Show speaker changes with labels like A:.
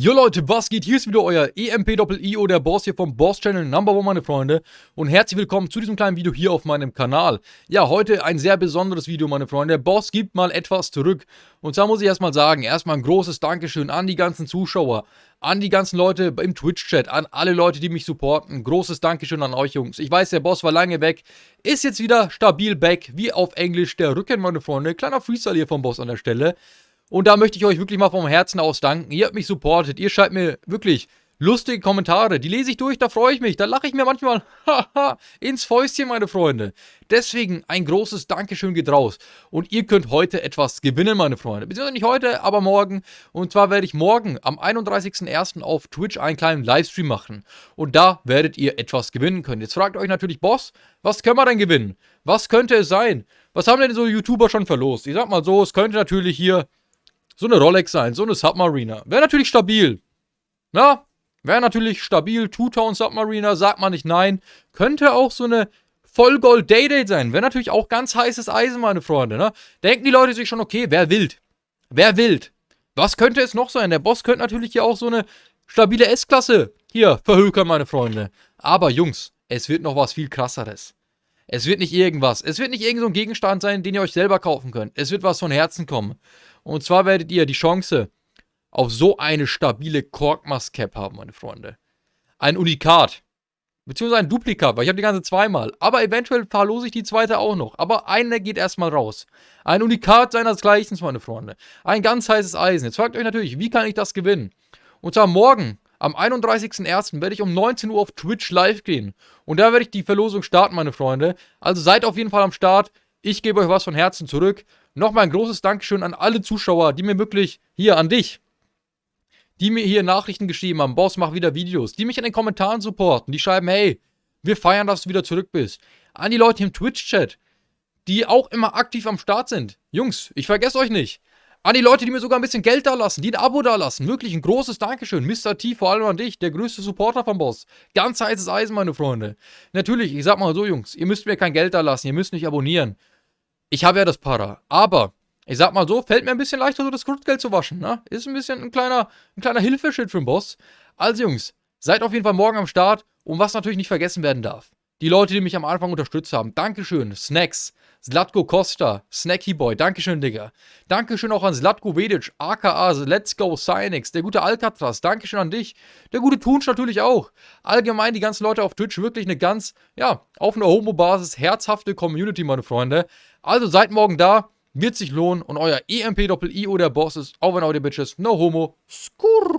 A: Jo Leute, was geht? Hier ist wieder euer EMP-Doppel-IO, der Boss hier vom Boss Channel Number One, meine Freunde. Und herzlich willkommen zu diesem kleinen Video hier auf meinem Kanal. Ja, heute ein sehr besonderes Video, meine Freunde. Der Boss gibt mal etwas zurück. Und zwar muss ich erstmal sagen, erstmal ein großes Dankeschön an die ganzen Zuschauer, an die ganzen Leute im Twitch-Chat, an alle Leute, die mich supporten. Großes Dankeschön an euch, Jungs. Ich weiß, der Boss war lange weg, ist jetzt wieder stabil back, wie auf Englisch der Rücken, meine Freunde. Kleiner Freestyle hier vom Boss an der Stelle. Und da möchte ich euch wirklich mal vom Herzen aus danken. Ihr habt mich supportet. Ihr schreibt mir wirklich lustige Kommentare. Die lese ich durch, da freue ich mich. Da lache ich mir manchmal ins Fäustchen, meine Freunde. Deswegen ein großes Dankeschön geht raus. Und ihr könnt heute etwas gewinnen, meine Freunde. Beziehungsweise nicht heute, aber morgen. Und zwar werde ich morgen am 31.01. auf Twitch einen kleinen Livestream machen. Und da werdet ihr etwas gewinnen können. Jetzt fragt euch natürlich, Boss, was können wir denn gewinnen? Was könnte es sein? Was haben denn so YouTuber schon verlost? Ich sag mal so, es könnte natürlich hier so eine Rolex sein, so eine Submariner. Wäre natürlich stabil. Na, wäre natürlich stabil. Two-Tone Submariner, sagt man nicht nein. Könnte auch so eine Vollgold Day-Date sein. Wäre natürlich auch ganz heißes Eisen, meine Freunde. Ne? Denken die Leute sich schon, okay, wer wild? Wer wild? Was könnte es noch sein? Der Boss könnte natürlich hier auch so eine stabile S-Klasse hier verhökern, meine Freunde. Aber Jungs, es wird noch was viel krasseres. Es wird nicht irgendwas. Es wird nicht irgend so ein Gegenstand sein, den ihr euch selber kaufen könnt. Es wird was von Herzen kommen. Und zwar werdet ihr die Chance auf so eine stabile Korkmas Cap haben, meine Freunde. Ein Unikat. Beziehungsweise ein Duplikat, weil ich habe die ganze zweimal. Aber eventuell verlose ich die zweite auch noch. Aber eine geht erstmal raus. Ein Unikat seinesgleichen, meine Freunde. Ein ganz heißes Eisen. Jetzt fragt euch natürlich, wie kann ich das gewinnen? Und zwar morgen, am 31.01. werde ich um 19 Uhr auf Twitch live gehen. Und da werde ich die Verlosung starten, meine Freunde. Also seid auf jeden Fall am Start. Ich gebe euch was von Herzen zurück. Nochmal ein großes Dankeschön an alle Zuschauer, die mir wirklich, hier an dich, die mir hier Nachrichten geschrieben haben, Boss, mach wieder Videos, die mich in den Kommentaren supporten, die schreiben, hey, wir feiern, dass du wieder zurück bist. An die Leute im Twitch-Chat, die auch immer aktiv am Start sind. Jungs, ich vergesse euch nicht. An die Leute, die mir sogar ein bisschen Geld da lassen, die ein Abo da lassen. Wirklich ein großes Dankeschön. Mr. T, vor allem an dich, der größte Supporter vom Boss. Ganz heißes Eisen, meine Freunde. Natürlich, ich sag mal so, Jungs, ihr müsst mir kein Geld da lassen, ihr müsst nicht abonnieren ich habe ja das Para. Aber, ich sag mal so, fällt mir ein bisschen leichter, so das Grundgeld zu waschen, ne? Ist ein bisschen ein kleiner, ein kleiner Hilfeschritt für den Boss. Also, Jungs, seid auf jeden Fall morgen am Start. Und was natürlich nicht vergessen werden darf. Die Leute, die mich am Anfang unterstützt haben. Dankeschön, Snacks, Zlatko Costa, Snacky Boy, Dankeschön, Digga. Dankeschön auch an Zlatko Vedic, aka Let's Go Cynix, der gute Alcatraz, Dankeschön an dich. Der gute Tunsch natürlich auch. Allgemein die ganzen Leute auf Twitch, wirklich eine ganz, ja, auf einer Homo-Basis herzhafte Community, meine Freunde. Also seid morgen da, wird sich lohnen und euer EMP-Doppel-IO der Boss ist, wenn auch die Bitches, no homo, skurr.